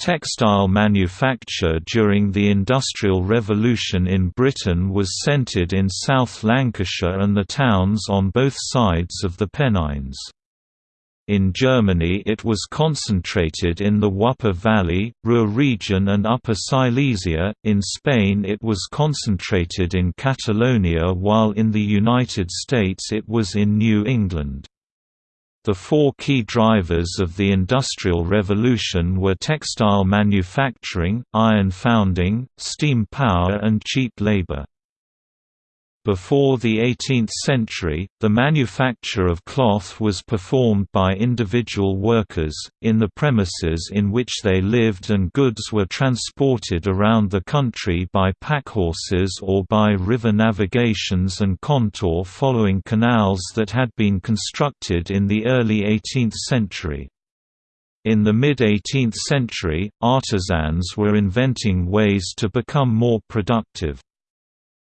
Textile manufacture during the Industrial Revolution in Britain was centred in South Lancashire and the towns on both sides of the Pennines. In Germany it was concentrated in the Wupper Valley, Ruhr region and Upper Silesia, in Spain it was concentrated in Catalonia while in the United States it was in New England. The four key drivers of the Industrial Revolution were textile manufacturing, iron founding, steam power and cheap labor. Before the 18th century, the manufacture of cloth was performed by individual workers, in the premises in which they lived and goods were transported around the country by packhorses or by river navigations and contour following canals that had been constructed in the early 18th century. In the mid-18th century, artisans were inventing ways to become more productive.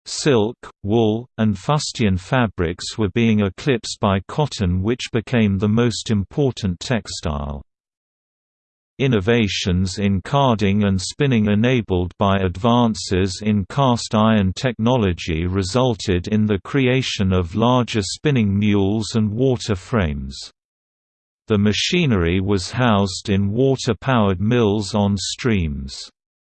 Silk, wool, and fustian fabrics were being eclipsed by cotton which became the most important textile. Innovations in carding and spinning enabled by advances in cast iron technology resulted in the creation of larger spinning mules and water frames. The machinery was housed in water-powered mills on streams.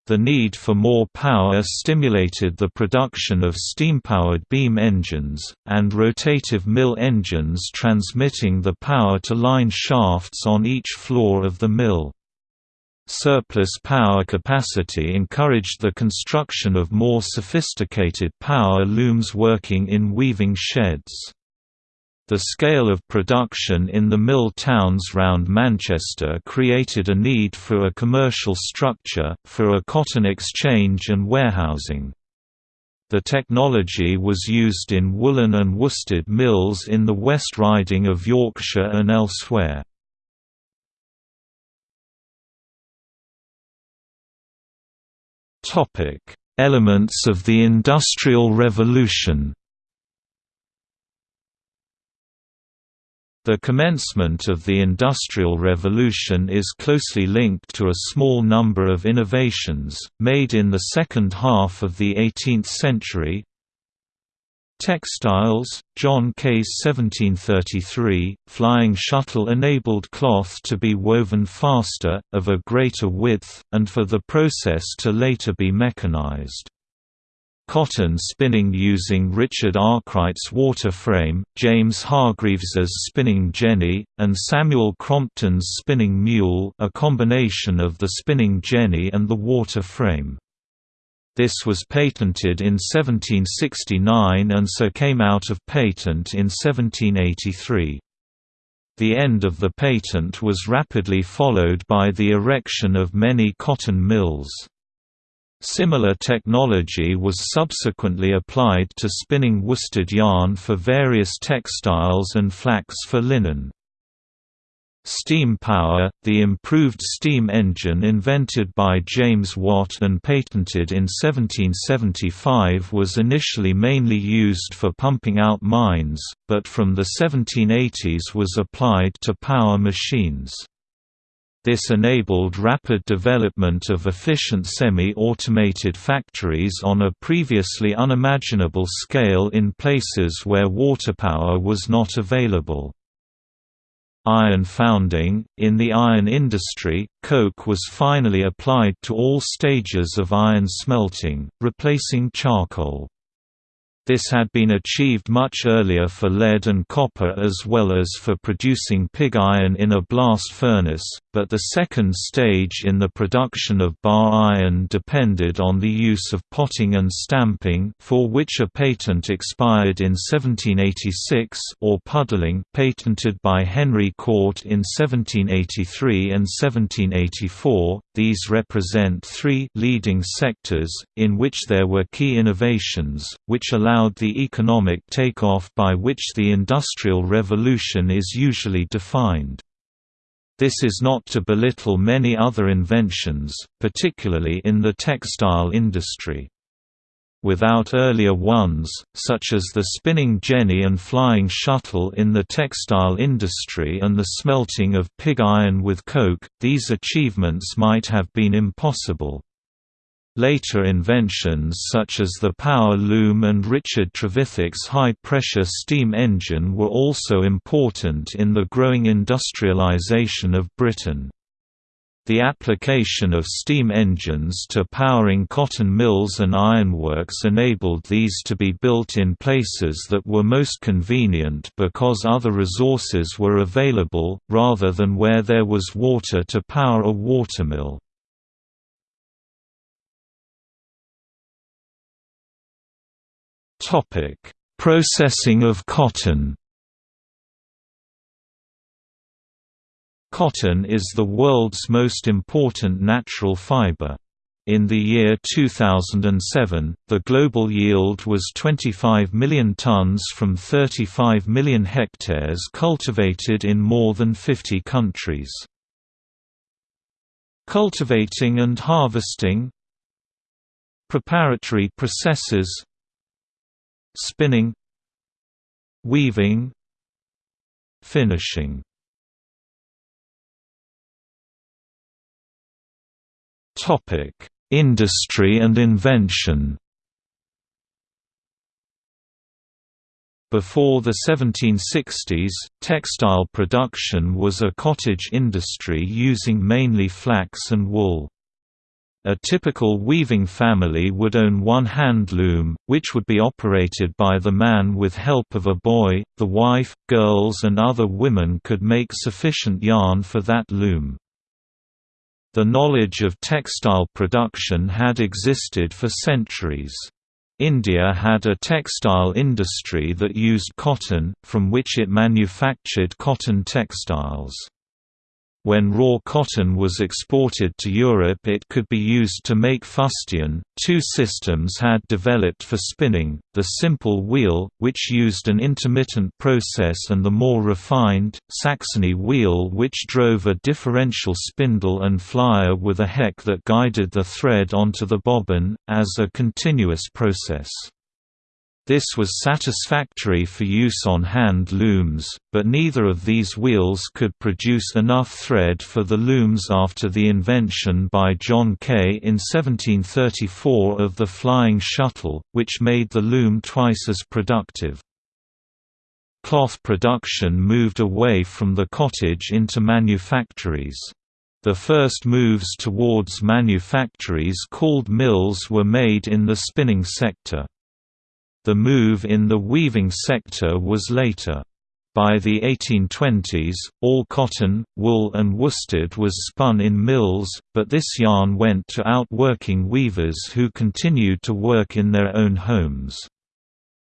The need for more power stimulated the production of steam-powered beam engines, and rotative mill engines transmitting the power to line shafts on each floor of the mill. Surplus power capacity encouraged the construction of more sophisticated power looms working in weaving sheds. The scale of production in the mill towns round Manchester created a need for a commercial structure, for a cotton exchange and warehousing. The technology was used in woolen and worsted mills in the West Riding of Yorkshire and elsewhere. Elements of the Industrial Revolution The commencement of the Industrial Revolution is closely linked to a small number of innovations, made in the second half of the 18th century. Textiles, John Kay's 1733, flying shuttle enabled cloth to be woven faster, of a greater width, and for the process to later be mechanized. Cotton spinning using Richard Arkwright's water frame, James Hargreaves's spinning jenny, and Samuel Crompton's spinning mule a combination of the spinning jenny and the water frame. This was patented in 1769 and so came out of patent in 1783. The end of the patent was rapidly followed by the erection of many cotton mills. Similar technology was subsequently applied to spinning worsted yarn for various textiles and flax for linen. Steam power, the improved steam engine invented by James Watt and patented in 1775 was initially mainly used for pumping out mines, but from the 1780s was applied to power machines. This enabled rapid development of efficient semi-automated factories on a previously unimaginable scale in places where water power was not available. Iron founding – In the iron industry, coke was finally applied to all stages of iron smelting, replacing charcoal. This had been achieved much earlier for lead and copper as well as for producing pig iron in a blast furnace, but the second stage in the production of bar iron depended on the use of potting and stamping for which a patent expired in 1786 or puddling patented by Henry Cort in 1783 and 1784. These represent three leading sectors, in which there were key innovations, which allowed allowed the economic takeoff by which the Industrial Revolution is usually defined. This is not to belittle many other inventions, particularly in the textile industry. without earlier ones, such as the spinning jenny and flying shuttle in the textile industry and the smelting of pig iron with coke, these achievements might have been impossible. Later inventions such as the power loom and Richard Trevithick's high-pressure steam engine were also important in the growing industrialization of Britain. The application of steam engines to powering cotton mills and ironworks enabled these to be built in places that were most convenient because other resources were available, rather than where there was water to power a watermill. Processing of cotton Cotton is the world's most important natural fiber. In the year 2007, the global yield was 25 million tons from 35 million hectares cultivated in more than 50 countries. Cultivating and harvesting Preparatory processes Spinning Weaving Finishing Topic: Industry and invention. Before the 1760s, textile production was a cottage industry using mainly flax and wool. A typical weaving family would own one hand loom, which would be operated by the man with help of a boy. The wife, girls, and other women could make sufficient yarn for that loom. The knowledge of textile production had existed for centuries. India had a textile industry that used cotton, from which it manufactured cotton textiles. When raw cotton was exported to Europe it could be used to make fustian. Two systems had developed for spinning, the simple wheel, which used an intermittent process and the more refined, Saxony wheel which drove a differential spindle and flyer with a heck that guided the thread onto the bobbin, as a continuous process. This was satisfactory for use on hand looms, but neither of these wheels could produce enough thread for the looms after the invention by John Kay in 1734 of the flying shuttle, which made the loom twice as productive. Cloth production moved away from the cottage into manufactories. The first moves towards manufactories called mills were made in the spinning sector. The move in the weaving sector was later. By the 1820s, all cotton, wool and worsted was spun in mills, but this yarn went to outworking weavers who continued to work in their own homes.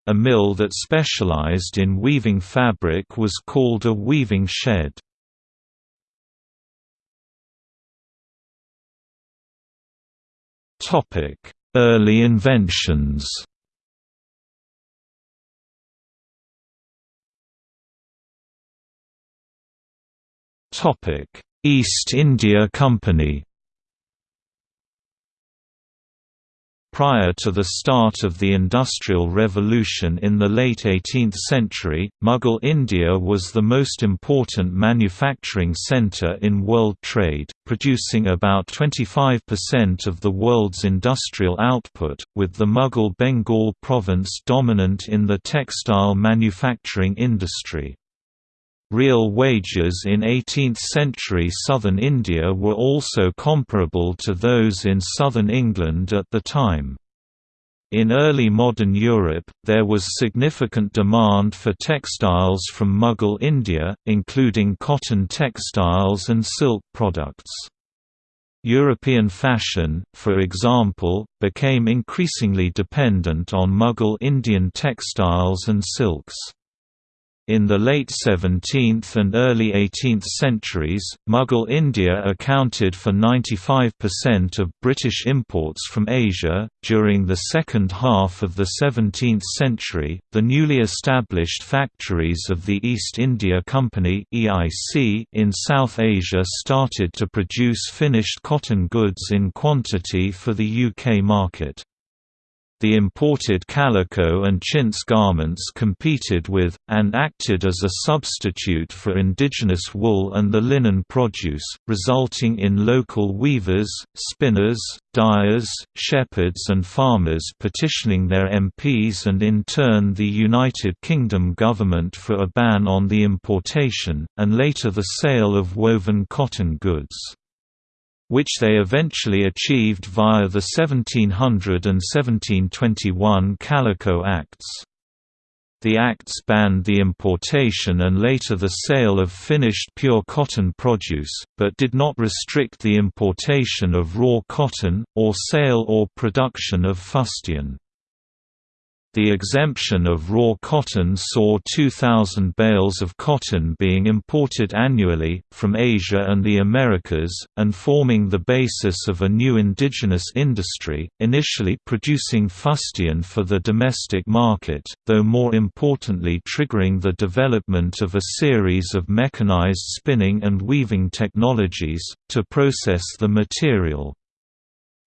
A mill that specialized in weaving fabric was called a weaving shed. Early inventions East India Company Prior to the start of the Industrial Revolution in the late 18th century, Mughal India was the most important manufacturing centre in world trade, producing about 25% of the world's industrial output, with the Mughal Bengal province dominant in the textile manufacturing industry. Real wages in 18th-century southern India were also comparable to those in southern England at the time. In early modern Europe, there was significant demand for textiles from Mughal India, including cotton textiles and silk products. European fashion, for example, became increasingly dependent on Mughal Indian textiles and silks. In the late 17th and early 18th centuries, Mughal India accounted for 95% of British imports from Asia. During the second half of the 17th century, the newly established factories of the East India Company (EIC) in South Asia started to produce finished cotton goods in quantity for the UK market. The imported calico and chintz garments competed with, and acted as a substitute for indigenous wool and the linen produce, resulting in local weavers, spinners, dyers, shepherds and farmers petitioning their MPs and in turn the United Kingdom government for a ban on the importation, and later the sale of woven cotton goods which they eventually achieved via the 1700 and 1721 Calico Acts. The acts banned the importation and later the sale of finished pure cotton produce, but did not restrict the importation of raw cotton, or sale or production of fustian. The exemption of raw cotton saw 2,000 bales of cotton being imported annually, from Asia and the Americas, and forming the basis of a new indigenous industry, initially producing fustian for the domestic market, though more importantly triggering the development of a series of mechanized spinning and weaving technologies, to process the material.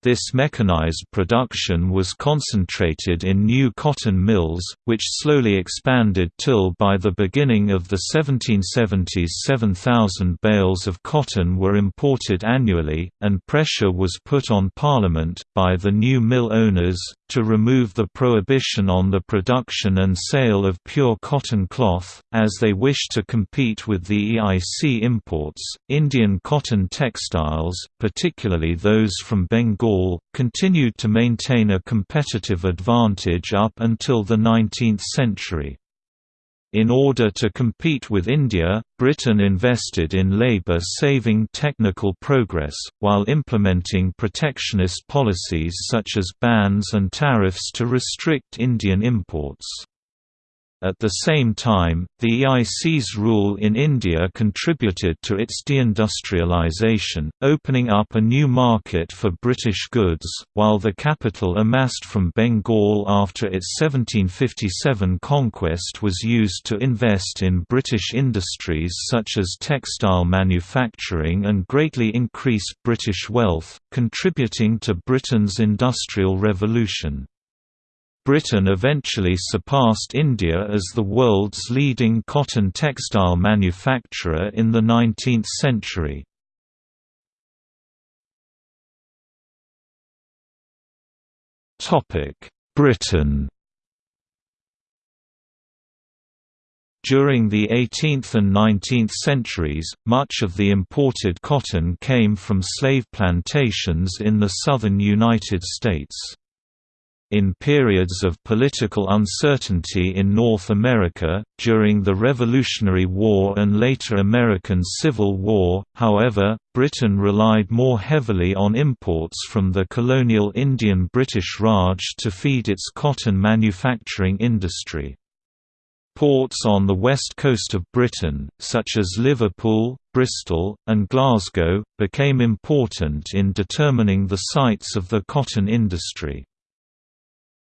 This mechanized production was concentrated in new cotton mills, which slowly expanded till by the beginning of the 1770s 7,000 bales of cotton were imported annually, and pressure was put on Parliament, by the new mill owners, to remove the prohibition on the production and sale of pure cotton cloth, as they wished to compete with the EIC imports. Indian cotton textiles, particularly those from Bengal, continued to maintain a competitive advantage up until the 19th century. In order to compete with India, Britain invested in labour-saving technical progress, while implementing protectionist policies such as bans and tariffs to restrict Indian imports. At the same time, the EIC's rule in India contributed to its deindustrialization, opening up a new market for British goods, while the capital amassed from Bengal after its 1757 conquest was used to invest in British industries such as textile manufacturing and greatly increase British wealth, contributing to Britain's Industrial Revolution. Britain eventually surpassed India as the world's leading cotton textile manufacturer in the 19th century. Britain During the 18th and 19th centuries, much of the imported cotton came from slave plantations in the southern United States. In periods of political uncertainty in North America, during the Revolutionary War and later American Civil War, however, Britain relied more heavily on imports from the colonial Indian British Raj to feed its cotton manufacturing industry. Ports on the west coast of Britain, such as Liverpool, Bristol, and Glasgow, became important in determining the sites of the cotton industry.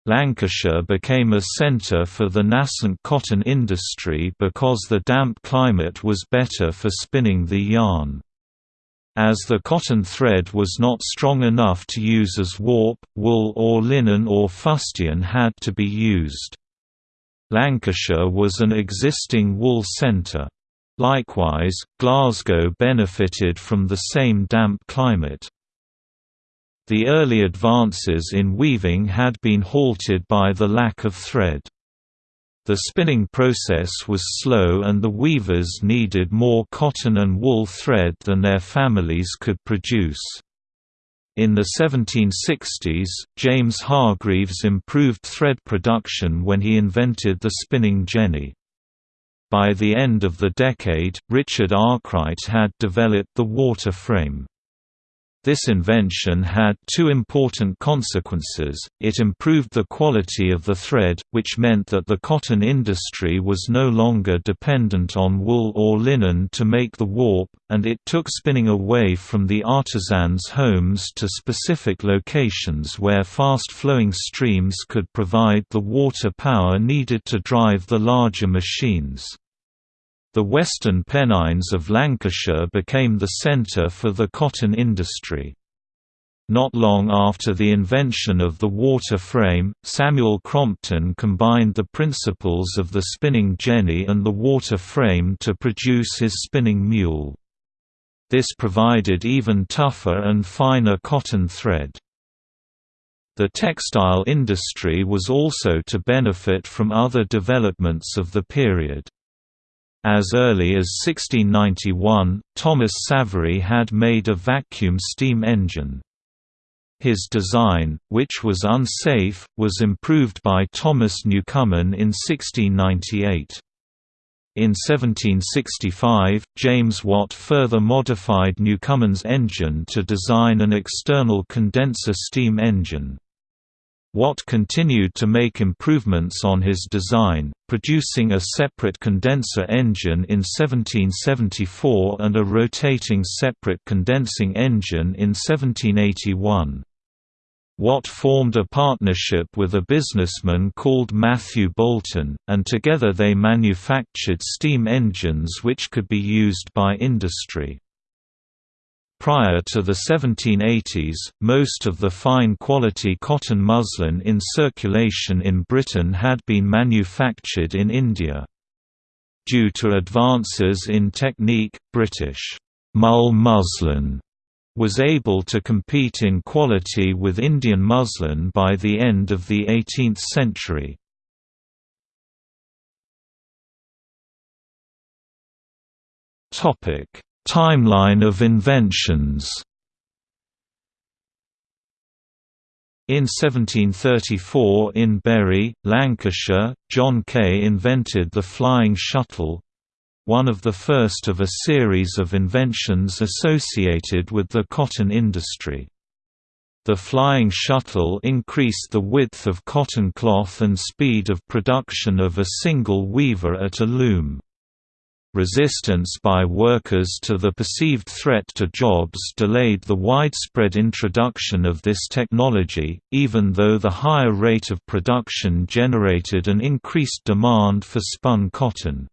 Lancashire became a centre for the nascent cotton industry because the damp climate was better for spinning the yarn. As the cotton thread was not strong enough to use as warp, wool or linen or fustian had to be used. Lancashire was an existing wool centre. Likewise, Glasgow benefited from the same damp climate. The early advances in weaving had been halted by the lack of thread. The spinning process was slow and the weavers needed more cotton and wool thread than their families could produce. In the 1760s, James Hargreaves improved thread production when he invented the spinning jenny. By the end of the decade, Richard Arkwright had developed the water frame. This invention had two important consequences, it improved the quality of the thread, which meant that the cotton industry was no longer dependent on wool or linen to make the warp, and it took spinning away from the artisans' homes to specific locations where fast-flowing streams could provide the water power needed to drive the larger machines. The western Pennines of Lancashire became the centre for the cotton industry. Not long after the invention of the water frame, Samuel Crompton combined the principles of the spinning jenny and the water frame to produce his spinning mule. This provided even tougher and finer cotton thread. The textile industry was also to benefit from other developments of the period. As early as 1691, Thomas Savery had made a vacuum steam engine. His design, which was unsafe, was improved by Thomas Newcomen in 1698. In 1765, James Watt further modified Newcomen's engine to design an external condenser steam engine. Watt continued to make improvements on his design, producing a separate condenser engine in 1774 and a rotating separate condensing engine in 1781. Watt formed a partnership with a businessman called Matthew Boulton, and together they manufactured steam engines which could be used by industry. Prior to the 1780s, most of the fine-quality cotton muslin in circulation in Britain had been manufactured in India. Due to advances in technique, British mull muslin was able to compete in quality with Indian muslin by the end of the 18th century. Topic Timeline of inventions In 1734 in Bury, Lancashire, John Kay invented the flying shuttle—one of the first of a series of inventions associated with the cotton industry. The flying shuttle increased the width of cotton cloth and speed of production of a single weaver at a loom. Resistance by workers to the perceived threat to jobs delayed the widespread introduction of this technology, even though the higher rate of production generated an increased demand for spun cotton.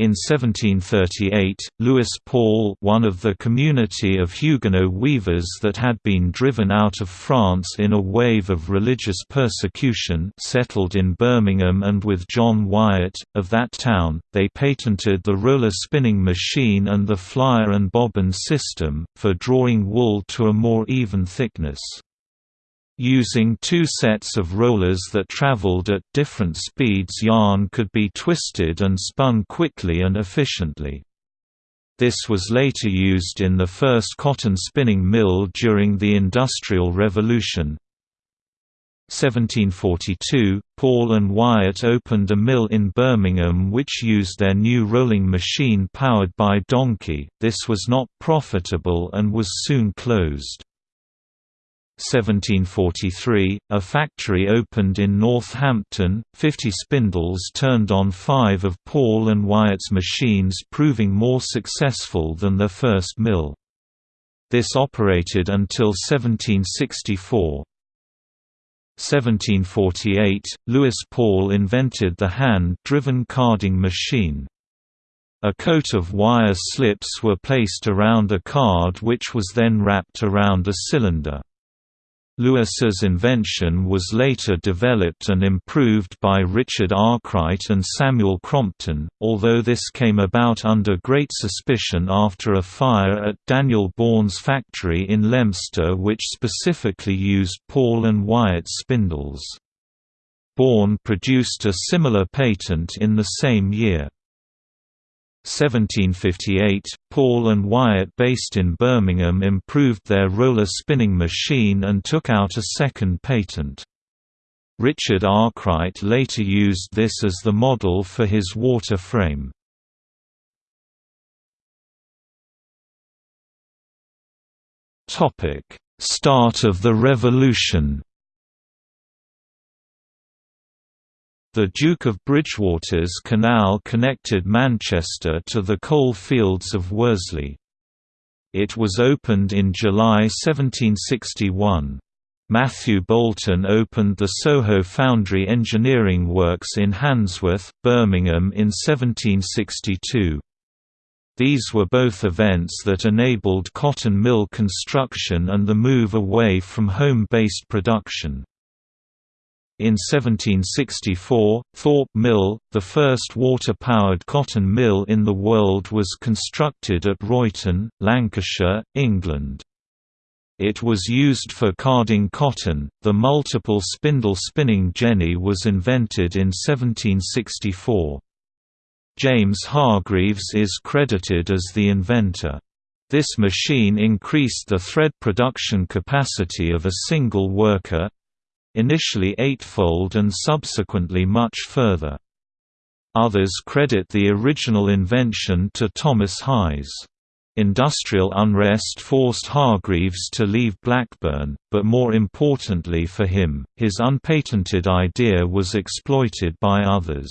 In 1738, Louis Paul one of the community of Huguenot weavers that had been driven out of France in a wave of religious persecution settled in Birmingham and with John Wyatt, of that town, they patented the roller spinning machine and the flyer and bobbin system, for drawing wool to a more even thickness. Using two sets of rollers that traveled at different speeds yarn could be twisted and spun quickly and efficiently. This was later used in the first cotton spinning mill during the Industrial Revolution. 1742, Paul and Wyatt opened a mill in Birmingham which used their new rolling machine powered by donkey, this was not profitable and was soon closed. 1743, a factory opened in Northampton, 50 spindles turned on five of Paul and Wyatt's machines proving more successful than their first mill. This operated until 1764. 1748, Louis Paul invented the hand-driven carding machine. A coat of wire slips were placed around a card which was then wrapped around a cylinder. Louis's invention was later developed and improved by Richard Arkwright and Samuel Crompton, although this came about under great suspicion after a fire at Daniel Bourne's factory in Leominster which specifically used Paul and Wyatt spindles. Bourne produced a similar patent in the same year. 1758, Paul and Wyatt based in Birmingham improved their roller spinning machine and took out a second patent. Richard Arkwright later used this as the model for his water frame. Start of the Revolution The Duke of Bridgewater's canal connected Manchester to the coal fields of Worsley. It was opened in July 1761. Matthew Boulton opened the Soho Foundry Engineering Works in Handsworth, Birmingham in 1762. These were both events that enabled cotton mill construction and the move away from home-based production. In 1764, Thorpe Mill, the first water-powered cotton mill in the world was constructed at Royton, Lancashire, England. It was used for carding cotton. The multiple spindle spinning jenny was invented in 1764. James Hargreaves is credited as the inventor. This machine increased the thread production capacity of a single worker initially eightfold and subsequently much further. Others credit the original invention to Thomas Hayes. Industrial unrest forced Hargreaves to leave Blackburn, but more importantly for him, his unpatented idea was exploited by others.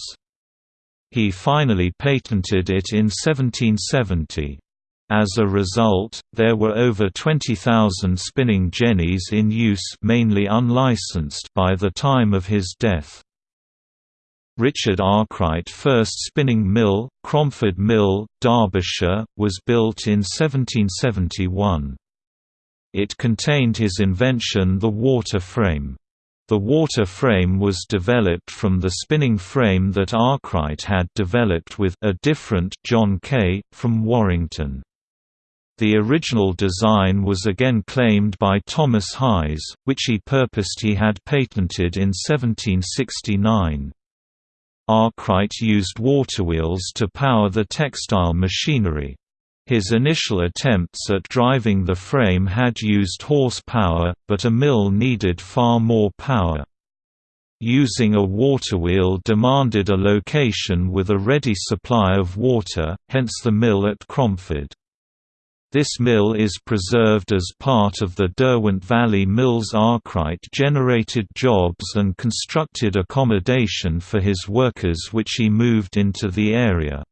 He finally patented it in 1770. As a result, there were over 20,000 spinning jennies in use mainly unlicensed by the time of his death. Richard Arkwright first spinning mill, Cromford Mill, Derbyshire, was built in 1771. It contained his invention the water frame. The water frame was developed from the spinning frame that Arkwright had developed with a different John Kay, from Warrington. The original design was again claimed by Thomas Hayes, which he purposed he had patented in 1769. Arkwright used waterwheels to power the textile machinery. His initial attempts at driving the frame had used horsepower, but a mill needed far more power. Using a waterwheel demanded a location with a ready supply of water, hence the mill at Cromford. This mill is preserved as part of the Derwent Valley Mills Arkwright generated jobs and constructed accommodation for his workers which he moved into the area.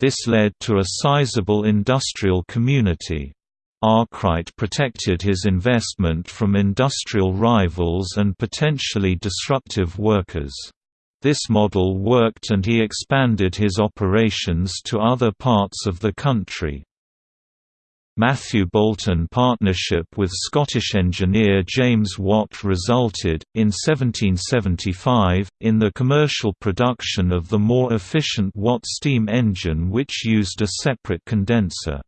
This led to a sizable industrial community. Arkwright protected his investment from industrial rivals and potentially disruptive workers. This model worked and he expanded his operations to other parts of the country. Matthew Boulton partnership with Scottish engineer James Watt resulted, in 1775, in the commercial production of the more efficient Watt steam engine which used a separate condenser.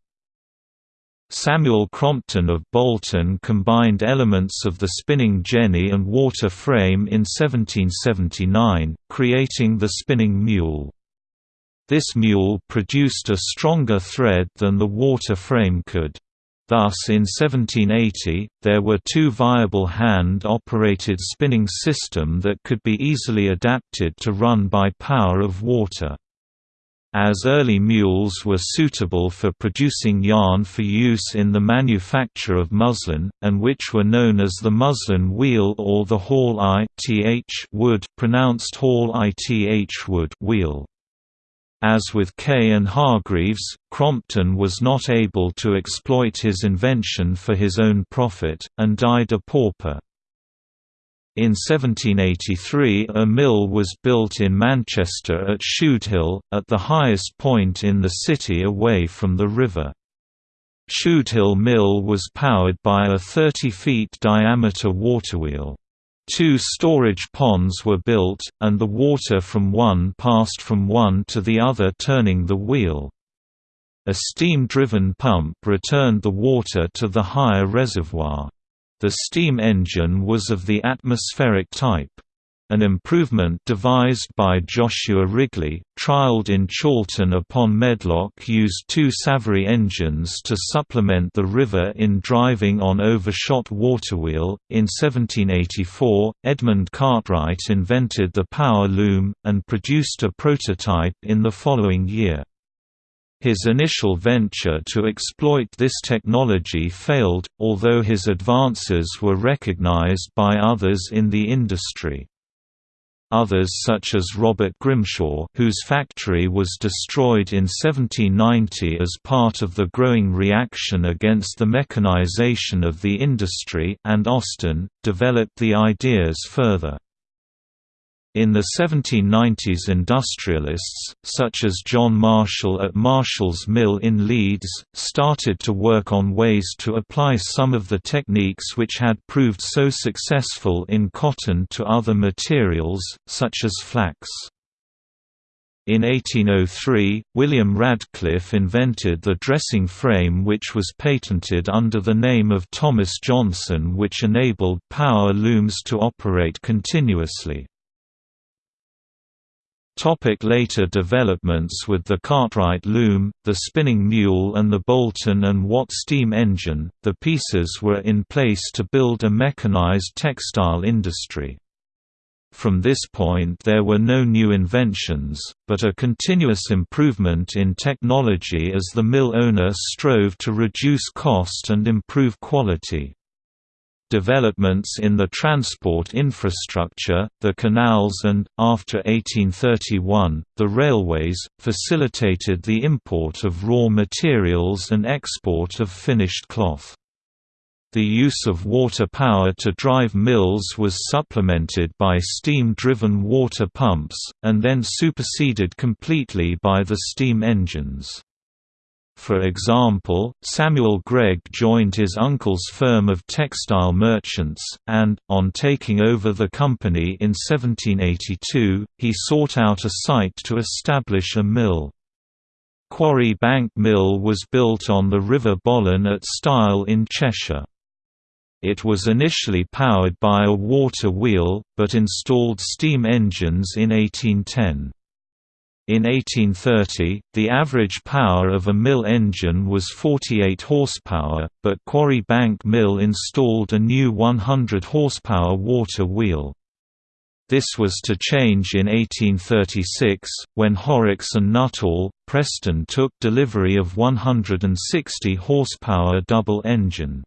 Samuel Crompton of Bolton combined elements of the spinning jenny and water frame in 1779, creating the spinning mule. This mule produced a stronger thread than the water frame could. Thus in 1780, there were two viable hand-operated spinning system that could be easily adapted to run by power of water. As early mules were suitable for producing yarn for use in the manufacture of muslin, and which were known as the muslin wheel or the hall ith wood pronounced hall ith wood wheel. As with Kay and Hargreaves, Crompton was not able to exploit his invention for his own profit, and died a pauper. In 1783 a mill was built in Manchester at Shudehill, at the highest point in the city away from the river. Shudehill Mill was powered by a 30 feet diameter waterwheel. Two storage ponds were built, and the water from one passed from one to the other turning the wheel. A steam-driven pump returned the water to the higher reservoir. The steam engine was of the atmospheric type. An improvement devised by Joshua Wrigley, trialled in Chorlton upon Medlock used two Savery engines to supplement the river in driving on overshot waterwheel. In 1784, Edmund Cartwright invented the power loom, and produced a prototype in the following year. His initial venture to exploit this technology failed, although his advances were recognized by others in the industry. Others such as Robert Grimshaw whose factory was destroyed in 1790 as part of the growing reaction against the mechanization of the industry and Austin, developed the ideas further. In the 1790s industrialists, such as John Marshall at Marshall's Mill in Leeds, started to work on ways to apply some of the techniques which had proved so successful in cotton to other materials, such as flax. In 1803, William Radcliffe invented the dressing frame which was patented under the name of Thomas Johnson which enabled power looms to operate continuously. Topic later developments With the Cartwright loom, the spinning mule and the Boulton and Watt steam engine, the pieces were in place to build a mechanized textile industry. From this point there were no new inventions, but a continuous improvement in technology as the mill owner strove to reduce cost and improve quality. Developments in the transport infrastructure, the canals and, after 1831, the railways, facilitated the import of raw materials and export of finished cloth. The use of water power to drive mills was supplemented by steam-driven water pumps, and then superseded completely by the steam engines. For example, Samuel Gregg joined his uncle's firm of textile merchants, and, on taking over the company in 1782, he sought out a site to establish a mill. Quarry Bank Mill was built on the River Bollin at Styal in Cheshire. It was initially powered by a water wheel, but installed steam engines in 1810. In 1830, the average power of a mill engine was 48 horsepower, but Quarry Bank Mill installed a new 100 horsepower water wheel. This was to change in 1836, when Horrocks and Nuttall, Preston took delivery of 160 horsepower double engine.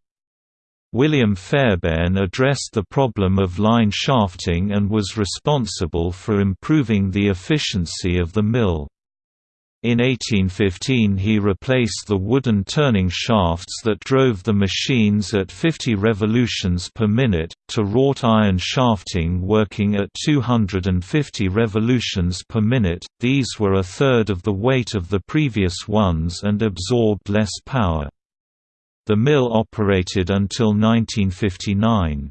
William Fairbairn addressed the problem of line shafting and was responsible for improving the efficiency of the mill. In 1815 he replaced the wooden turning shafts that drove the machines at 50 revolutions per minute, to wrought iron shafting working at 250 revolutions per minute, these were a third of the weight of the previous ones and absorbed less power. The mill operated until 1959.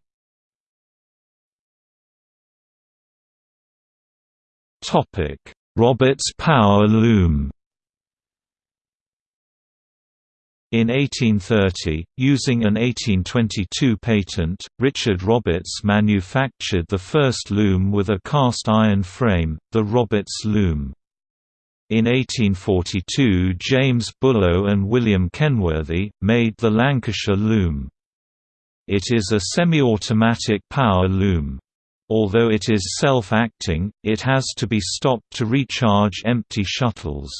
Topic: Roberts Power Loom. In 1830, using an 1822 patent, Richard Roberts manufactured the first loom with a cast iron frame, the Roberts loom. In 1842 James Bullough and William Kenworthy, made the Lancashire loom. It is a semi-automatic power loom. Although it is self-acting, it has to be stopped to recharge empty shuttles.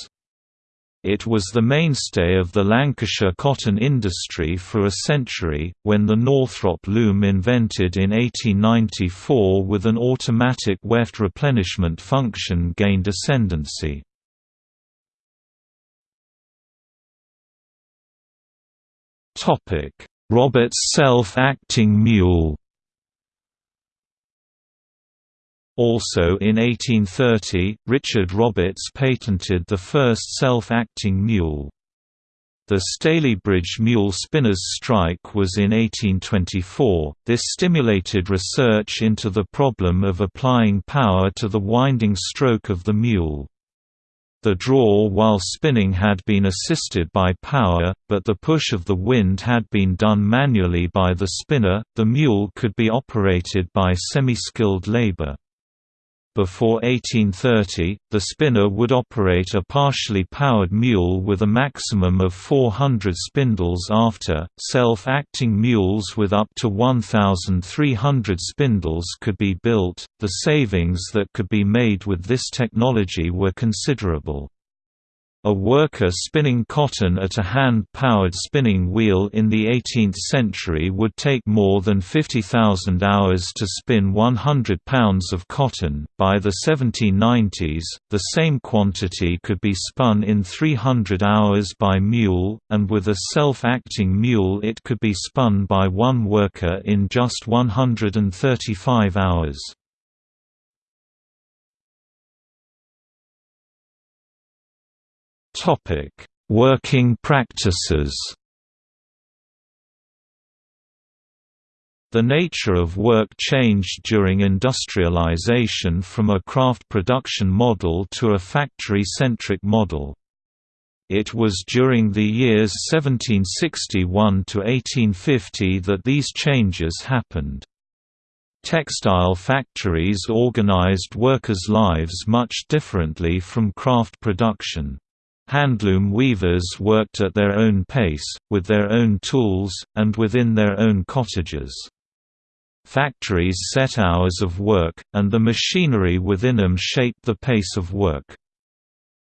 It was the mainstay of the Lancashire cotton industry for a century, when the Northrop loom invented in 1894 with an automatic weft replenishment function gained ascendancy. Roberts self-acting mule Also in 1830, Richard Roberts patented the first self-acting mule. The Stalybridge mule spinners' strike was in 1824. This stimulated research into the problem of applying power to the winding stroke of the mule. The draw while spinning had been assisted by power, but the push of the wind had been done manually by the spinner. The mule could be operated by semi-skilled labor. Before 1830, the spinner would operate a partially powered mule with a maximum of 400 spindles after. Self acting mules with up to 1,300 spindles could be built. The savings that could be made with this technology were considerable. A worker spinning cotton at a hand-powered spinning wheel in the 18th century would take more than 50,000 hours to spin 100 pounds of cotton. By the 1790s, the same quantity could be spun in 300 hours by mule, and with a self-acting mule it could be spun by one worker in just 135 hours. Working practices The nature of work changed during industrialization from a craft production model to a factory-centric model. It was during the years 1761 to 1850 that these changes happened. Textile factories organized workers' lives much differently from craft production. Handloom weavers worked at their own pace, with their own tools, and within their own cottages. Factories set hours of work, and the machinery within them shaped the pace of work.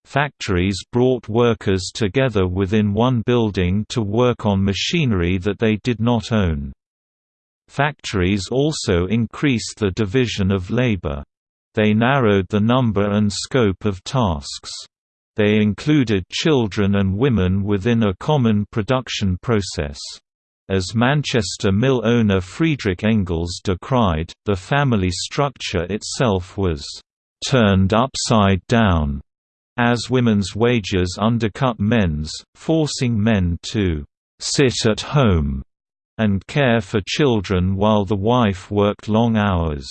Factories brought workers together within one building to work on machinery that they did not own. Factories also increased the division of labor. They narrowed the number and scope of tasks. They included children and women within a common production process. As Manchester mill owner Friedrich Engels decried, the family structure itself was «turned upside down» as women's wages undercut men's, forcing men to «sit at home» and care for children while the wife worked long hours.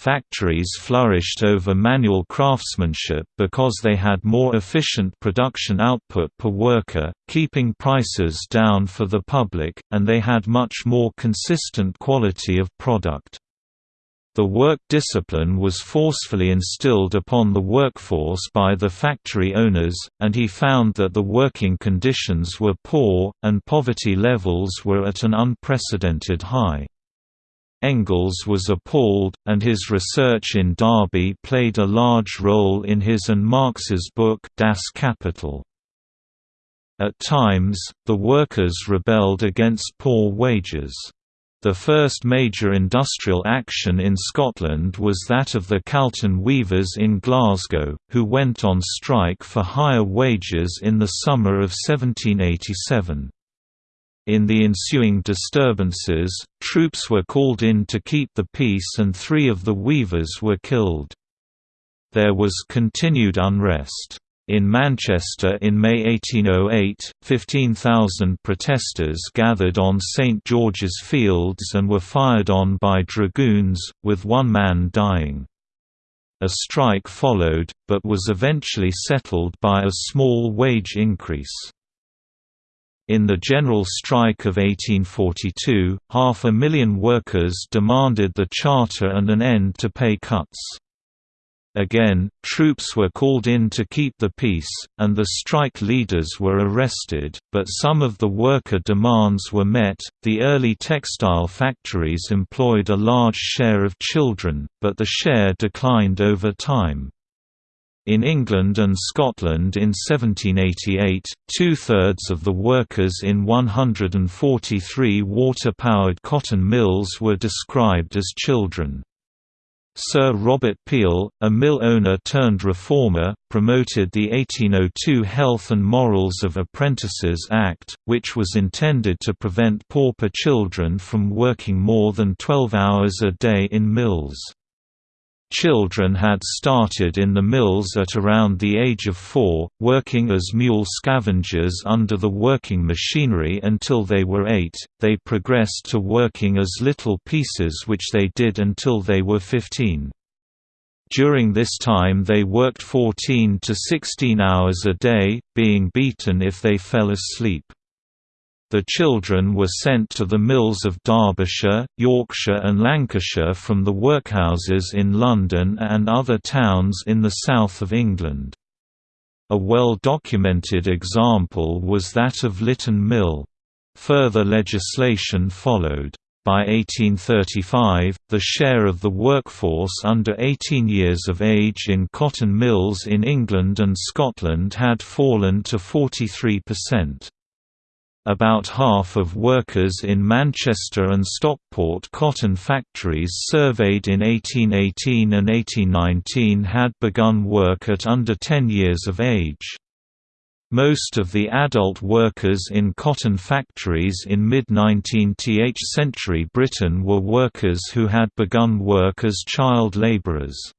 Factories flourished over manual craftsmanship because they had more efficient production output per worker, keeping prices down for the public, and they had much more consistent quality of product. The work discipline was forcefully instilled upon the workforce by the factory owners, and he found that the working conditions were poor, and poverty levels were at an unprecedented high. Engels was appalled, and his research in Derby played a large role in his and Marx's book Das Kapital. At times, the workers rebelled against poor wages. The first major industrial action in Scotland was that of the Calton weavers in Glasgow, who went on strike for higher wages in the summer of 1787. In the ensuing disturbances, troops were called in to keep the peace and three of the weavers were killed. There was continued unrest. In Manchester in May 1808, 15,000 protesters gathered on St George's Fields and were fired on by dragoons, with one man dying. A strike followed, but was eventually settled by a small wage increase. In the general strike of 1842, half a million workers demanded the charter and an end to pay cuts. Again, troops were called in to keep the peace, and the strike leaders were arrested, but some of the worker demands were met. The early textile factories employed a large share of children, but the share declined over time. In England and Scotland in 1788, two-thirds of the workers in 143 water-powered cotton mills were described as children. Sir Robert Peel, a mill owner turned reformer, promoted the 1802 Health and Morals of Apprentices Act, which was intended to prevent pauper children from working more than 12 hours a day in mills. Children had started in the mills at around the age of four, working as mule scavengers under the working machinery until they were eight. They progressed to working as little piecers, which they did until they were 15. During this time, they worked 14 to 16 hours a day, being beaten if they fell asleep. The children were sent to the mills of Derbyshire, Yorkshire and Lancashire from the workhouses in London and other towns in the south of England. A well-documented example was that of Litton Mill. Further legislation followed. By 1835, the share of the workforce under 18 years of age in cotton mills in England and Scotland had fallen to 43%. About half of workers in Manchester and Stockport cotton factories surveyed in 1818 and 1819 had begun work at under 10 years of age. Most of the adult workers in cotton factories in mid-19th century Britain were workers who had begun work as child labourers.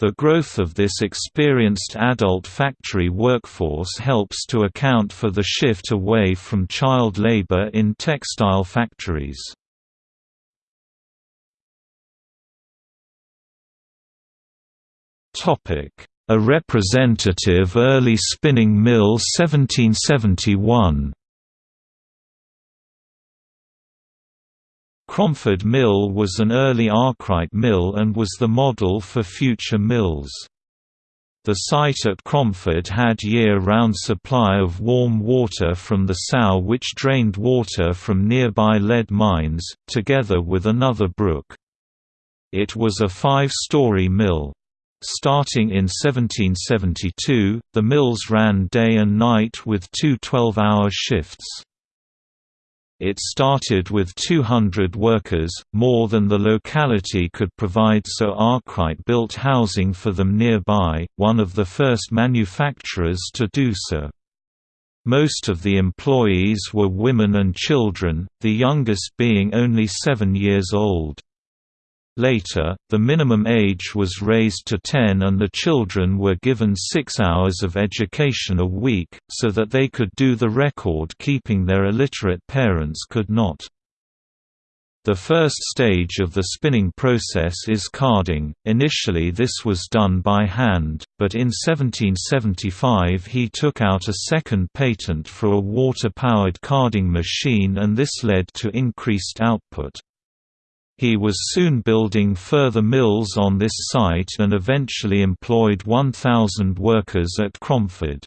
The growth of this experienced adult factory workforce helps to account for the shift away from child labor in textile factories. A representative early spinning mill 1771 Cromford Mill was an early Arkwright mill and was the model for future mills. The site at Cromford had year-round supply of warm water from the sough which drained water from nearby lead mines, together with another brook. It was a five-story mill. Starting in 1772, the mills ran day and night with two 12-hour shifts. It started with 200 workers, more than the locality could provide so Arkwright built housing for them nearby, one of the first manufacturers to do so. Most of the employees were women and children, the youngest being only seven years old. Later, the minimum age was raised to 10 and the children were given six hours of education a week, so that they could do the record-keeping their illiterate parents could not. The first stage of the spinning process is carding. Initially, this was done by hand, but in 1775 he took out a second patent for a water powered carding machine, and this led to increased output. He was soon building further mills on this site and eventually employed 1,000 workers at Cromford.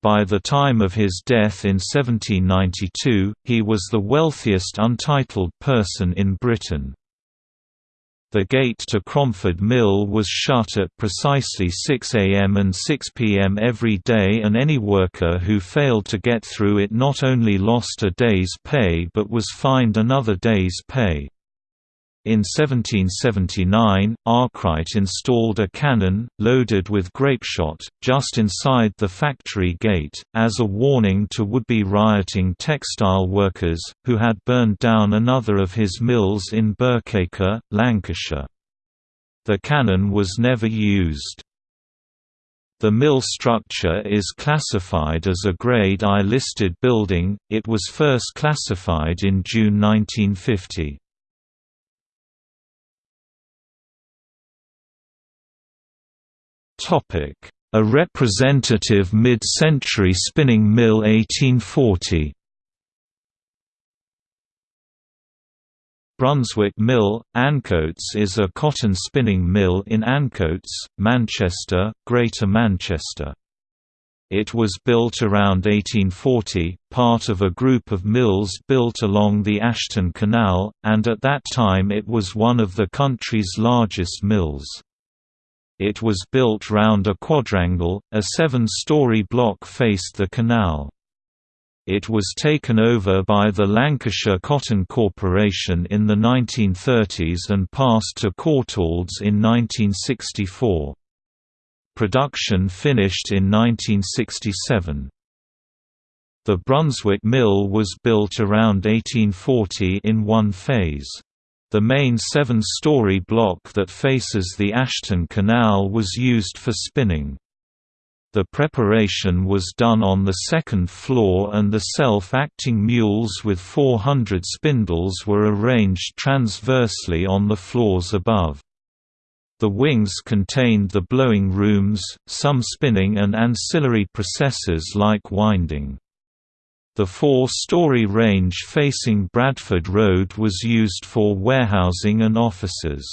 By the time of his death in 1792, he was the wealthiest untitled person in Britain. The gate to Cromford Mill was shut at precisely 6 am and 6 pm every day and any worker who failed to get through it not only lost a day's pay but was fined another day's pay. In 1779, Arkwright installed a cannon, loaded with grapeshot, just inside the factory gate, as a warning to would-be rioting textile workers, who had burned down another of his mills in Birkacre, Lancashire. The cannon was never used. The mill structure is classified as a Grade I listed building, it was first classified in June 1950. A representative mid-century spinning mill 1840 Brunswick Mill, Ancoats is a cotton spinning mill in Ancoats, Manchester, Greater Manchester. It was built around 1840, part of a group of mills built along the Ashton Canal, and at that time it was one of the country's largest mills. It was built round a quadrangle, a seven-story block faced the canal. It was taken over by the Lancashire Cotton Corporation in the 1930s and passed to Courtaulds in 1964. Production finished in 1967. The Brunswick Mill was built around 1840 in one phase. The main seven-story block that faces the Ashton Canal was used for spinning. The preparation was done on the second floor and the self-acting mules with 400 spindles were arranged transversely on the floors above. The wings contained the blowing rooms, some spinning and ancillary processes like winding. The four-story range facing Bradford Road was used for warehousing and offices.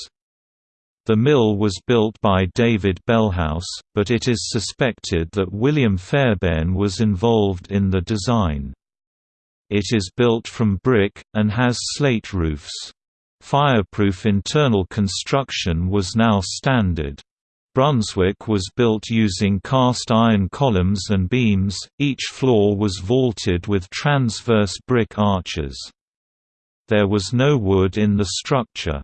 The mill was built by David Bellhouse, but it is suspected that William Fairbairn was involved in the design. It is built from brick, and has slate roofs. Fireproof internal construction was now standard. Brunswick was built using cast iron columns and beams, each floor was vaulted with transverse brick arches. There was no wood in the structure.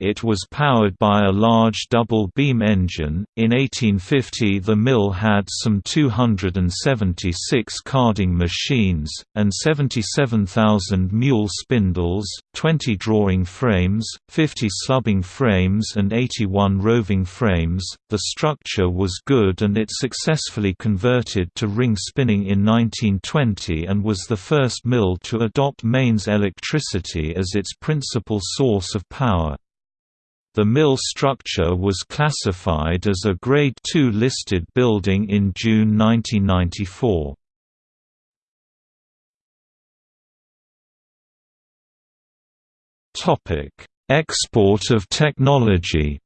It was powered by a large double-beam engine. In 1850, the mill had some 276 carding machines, and 77,000 mule spindles, 20 drawing frames, 50 slubbing frames, and 81 roving frames. The structure was good and it successfully converted to ring spinning in 1920 and was the first mill to adopt mains electricity as its principal source of power. The mill structure was classified as a Grade II listed building in June 1994. Export of technology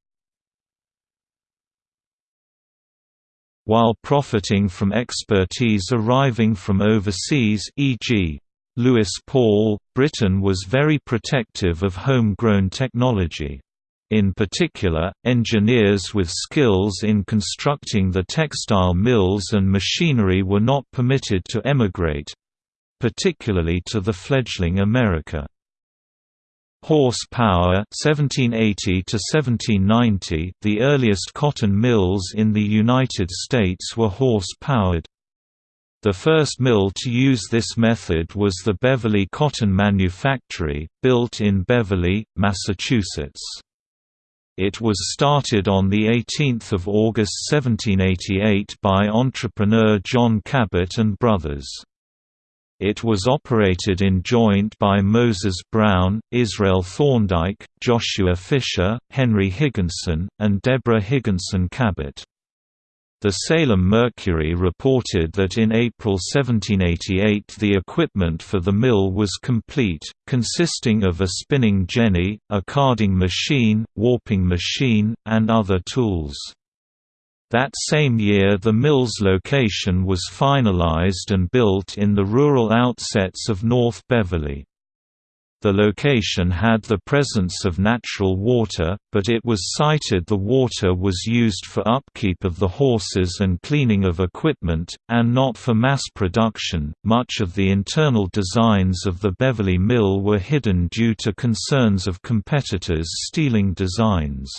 While profiting from expertise arriving from overseas e.g. Lewis Paul, Britain was very protective of home-grown technology. In particular, engineers with skills in constructing the textile mills and machinery were not permitted to emigrate—particularly to the fledgling America. Horsepower 1780 to 1790 The earliest cotton mills in the United States were horse-powered. The first mill to use this method was the Beverly Cotton Manufactory, built in Beverly, Massachusetts. It was started on 18 August 1788 by entrepreneur John Cabot and Brothers. It was operated in joint by Moses Brown, Israel Thorndike, Joshua Fisher, Henry Higginson, and Deborah Higginson Cabot. The Salem Mercury reported that in April 1788 the equipment for the mill was complete, consisting of a spinning jenny, a carding machine, warping machine, and other tools. That same year the mill's location was finalized and built in the rural outsets of North Beverly. The location had the presence of natural water, but it was cited the water was used for upkeep of the horses and cleaning of equipment, and not for mass production. Much of the internal designs of the Beverly Mill were hidden due to concerns of competitors stealing designs.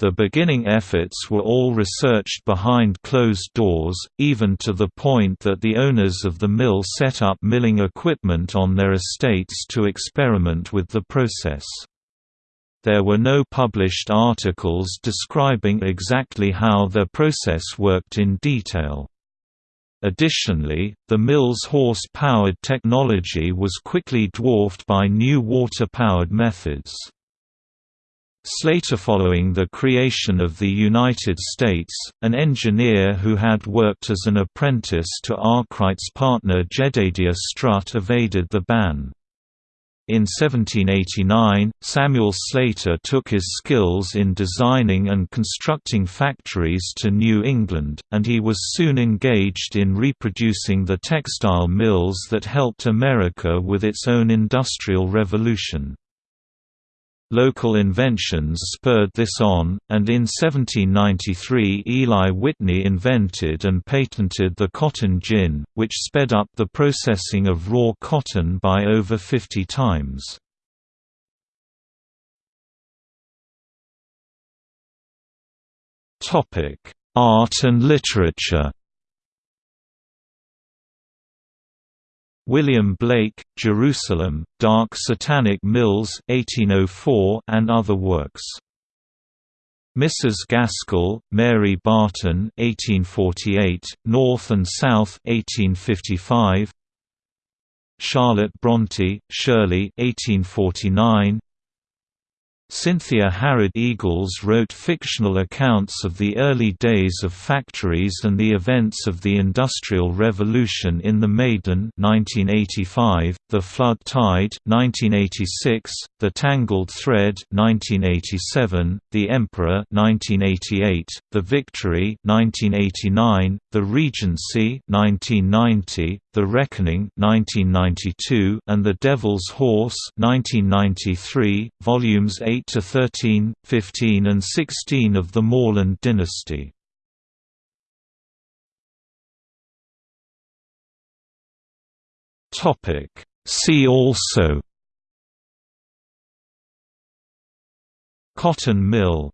The beginning efforts were all researched behind closed doors, even to the point that the owners of the mill set up milling equipment on their estates to experiment with the process. There were no published articles describing exactly how their process worked in detail. Additionally, the mill's horse-powered technology was quickly dwarfed by new water-powered methods. Slater following the creation of the United States, an engineer who had worked as an apprentice to Arkwright's partner Jedediah Strutt evaded the ban. In 1789, Samuel Slater took his skills in designing and constructing factories to New England, and he was soon engaged in reproducing the textile mills that helped America with its own industrial revolution. Local inventions spurred this on, and in 1793 Eli Whitney invented and patented the cotton gin, which sped up the processing of raw cotton by over 50 times. Art and literature William Blake, Jerusalem, Dark Satanic Mills 1804 and other works. Mrs. Gaskell, Mary Barton 1848, North and South 1855. Charlotte Bronte, Shirley 1849. Cynthia Harrod Eagles wrote fictional accounts of the early days of factories and the events of the Industrial Revolution in the Maiden 1985, The Flood Tide 1986, The Tangled Thread 1987, The Emperor 1988, The Victory 1989, The Regency 1990, The Reckoning 1992, and The Devil's Horse 1993, volumes 8 8 to 13, 15 and 16 of the Morland dynasty. Topic See also cotton mill